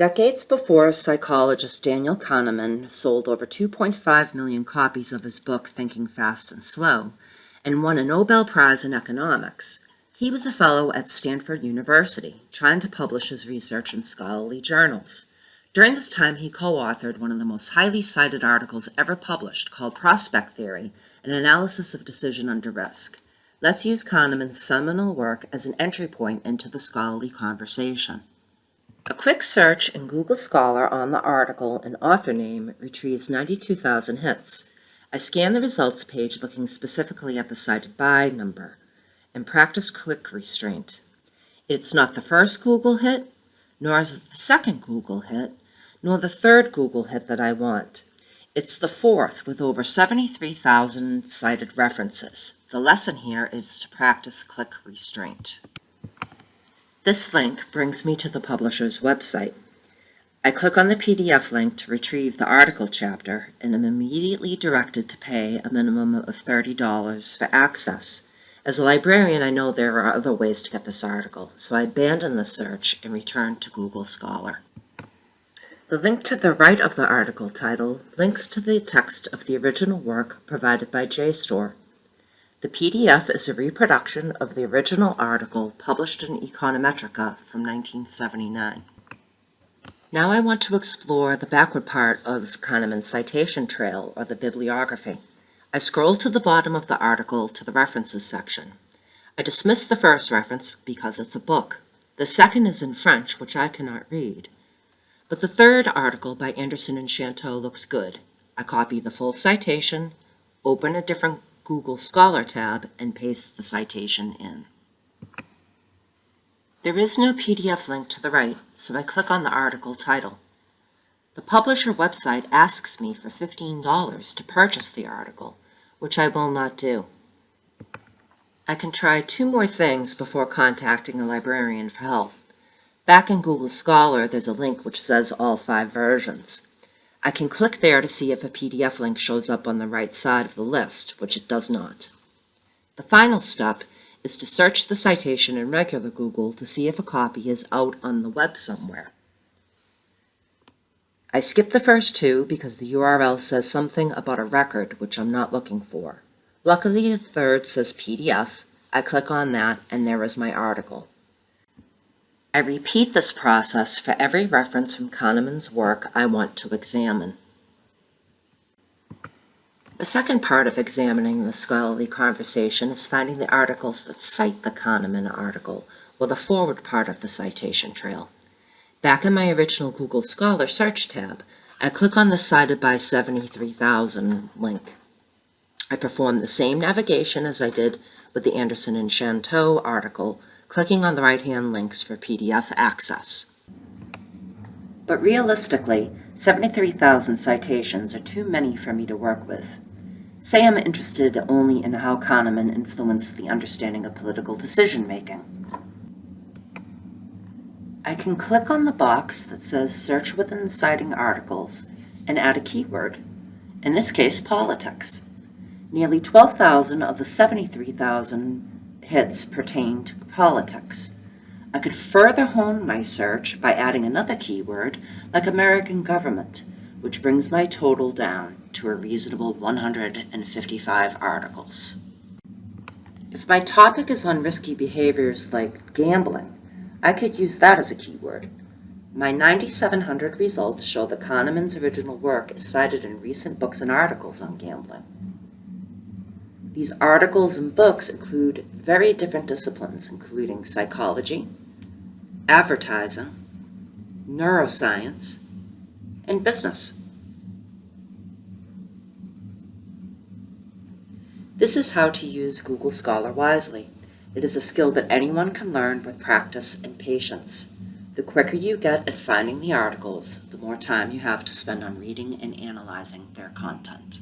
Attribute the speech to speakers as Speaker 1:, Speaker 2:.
Speaker 1: Decades before psychologist Daniel Kahneman sold over 2.5 million copies of his book Thinking Fast and Slow and won a Nobel Prize in economics, he was a fellow at Stanford University trying to publish his research in scholarly journals. During this time, he co-authored one of the most highly cited articles ever published called Prospect Theory, an analysis of decision under risk. Let's use Kahneman's seminal work as an entry point into the scholarly conversation. A quick search in Google Scholar on the article and author name retrieves 92,000 hits. I scan the results page looking specifically at the cited by number and practice click restraint. It's not the first Google hit, nor is it the second Google hit, nor the third Google hit that I want. It's the fourth with over 73,000 cited references. The lesson here is to practice click restraint. This link brings me to the publisher's website. I click on the PDF link to retrieve the article chapter and am immediately directed to pay a minimum of $30 for access. As a librarian, I know there are other ways to get this article, so I abandon the search and return to Google Scholar. The link to the right of the article title links to the text of the original work provided by JSTOR. The PDF is a reproduction of the original article published in Econometrica from 1979. Now I want to explore the backward part of Kahneman's citation trail, or the bibliography. I scroll to the bottom of the article to the references section. I dismiss the first reference because it's a book. The second is in French, which I cannot read. But the third article by Anderson and Shanteau looks good. I copy the full citation, open a different Google Scholar tab and paste the citation in. There is no PDF link to the right, so I click on the article title. The publisher website asks me for $15 to purchase the article, which I will not do. I can try two more things before contacting a librarian for help. Back in Google Scholar, there's a link which says all five versions. I can click there to see if a PDF link shows up on the right side of the list, which it does not. The final step is to search the citation in regular Google to see if a copy is out on the web somewhere. I skip the first two because the URL says something about a record which I'm not looking for. Luckily, the third says PDF. I click on that and there is my article. I repeat this process for every reference from Kahneman's work I want to examine. The second part of examining the scholarly conversation is finding the articles that cite the Kahneman article, or the forward part of the citation trail. Back in my original Google Scholar search tab, I click on the Cited by 73,000 link. I perform the same navigation as I did with the Anderson and Shanteau article, clicking on the right-hand links for PDF access. But realistically, 73,000 citations are too many for me to work with. Say I'm interested only in how Kahneman influenced the understanding of political decision-making. I can click on the box that says Search within citing articles and add a keyword, in this case, politics. Nearly 12,000 of the 73,000 hits pertain to politics. I could further hone my search by adding another keyword like American government, which brings my total down to a reasonable 155 articles. If my topic is on risky behaviors like gambling, I could use that as a keyword. My 9700 results show that Kahneman's original work is cited in recent books and articles on gambling. These articles and books include very different disciplines, including psychology, advertising, neuroscience, and business. This is how to use Google Scholar wisely. It is a skill that anyone can learn with practice and patience. The quicker you get at finding the articles, the more time you have to spend on reading and analyzing their content.